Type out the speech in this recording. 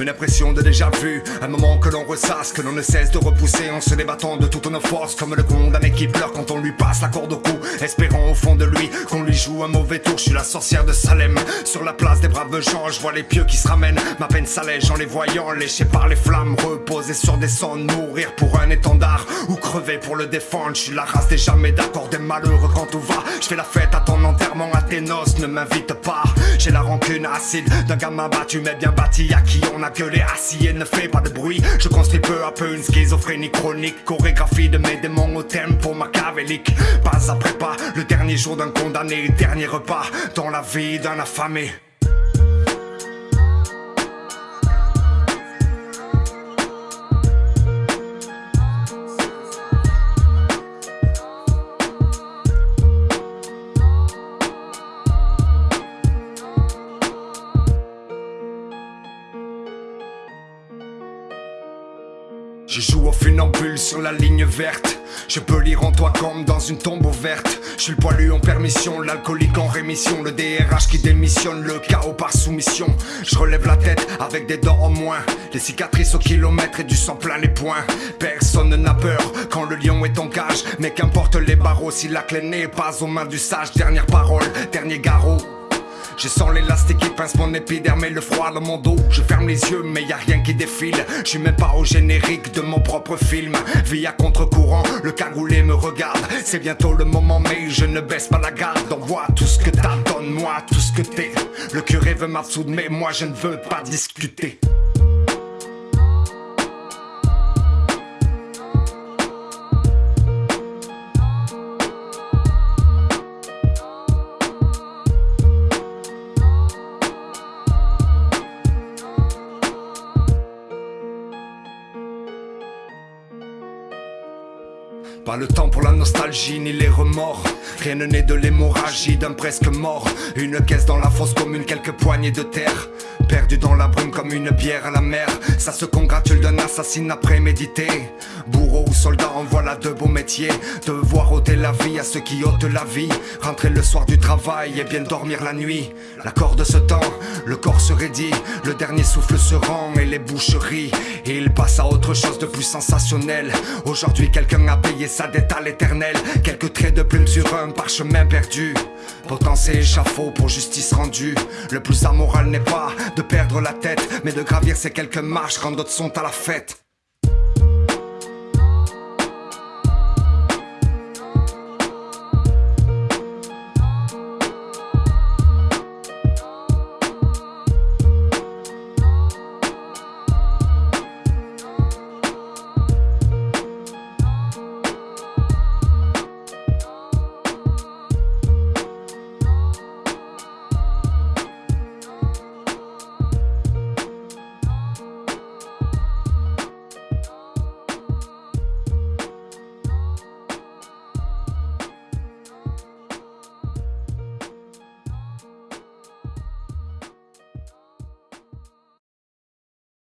Une impression de déjà vu, un moment que l'on ressasse, que l'on ne cesse de repousser en se débattant de toutes nos forces, comme le condamné qui pleure quand on lui passe la corde au cou, espérant au fond de lui qu'on lui joue un mauvais tour. Je suis la sorcière de Salem, sur la place des braves gens, je vois les pieux qui se ramènent, ma peine s'allège en les voyant, léchés par les flammes, reposer sur des cendres, mourir pour un étendard, ou crever pour le défendre. Je suis la race des jamais d'accord, des malheureux quand tout va. Je fais la fête à ton enterrement, tes noces, ne m'invite pas. J'ai la rancune acide d'un gamin battu, mais bien bâti, à qui on a gueulé assis et ne fait pas de bruit. Je construis peu à peu une schizophrénie chronique, chorégraphie de mes démons au tempo machiavélique. Pas après pas, le dernier jour d'un condamné, dernier repas dans la vie d'un affamé. Je joue au funambule sur la ligne verte. Je peux lire en toi comme dans une tombe ouverte. Je suis le poilu en permission, l'alcoolique en rémission. Le DRH qui démissionne, le chaos par soumission. Je relève la tête avec des dents en moins. Les cicatrices au kilomètre et du sang plein les poings. Personne n'a peur quand le lion est en cage. Mais qu'importe les barreaux si la clé n'est pas aux mains du sage. Dernière parole, dernier garrot je sens l'élastique qui pince mon épiderme et le froid dans mon dos. Je ferme les yeux mais y a rien qui défile. Je suis même pas au générique de mon propre film. Vie à contre-courant, le cagoulé me regarde. C'est bientôt le moment mais je ne baisse pas la garde. Envoie tout ce que t'as, donne-moi tout ce que t'es. Le curé veut m'absoudre mais moi je ne veux pas discuter Pas le temps pour la nostalgie ni les remords. Rien ne naît de l'hémorragie d'un presque mort. Une caisse dans la fosse commune, quelques poignées de terre. Perdu dans la brume comme une bière à la mer. Ça se congratule d'un assassinat prémédité. Bourreau ou soldat en voilà de beaux métiers. Devoir ôter la vie à ceux qui ôtent la vie. Rentrer le soir du travail et bien dormir la nuit. L'accord de ce temps, le corps se raidit. Le dernier souffle se rend et les boucheries il passe à autre chose de plus sensationnel. Aujourd'hui quelqu'un a payé sa dette l'éternel. Quelques traits de plume sur un parchemin perdu. Pourtant échafaud pour justice rendue. Le plus amoral n'est pas de perdre la tête Mais de gravir ces quelques marches quand d'autres sont à la fête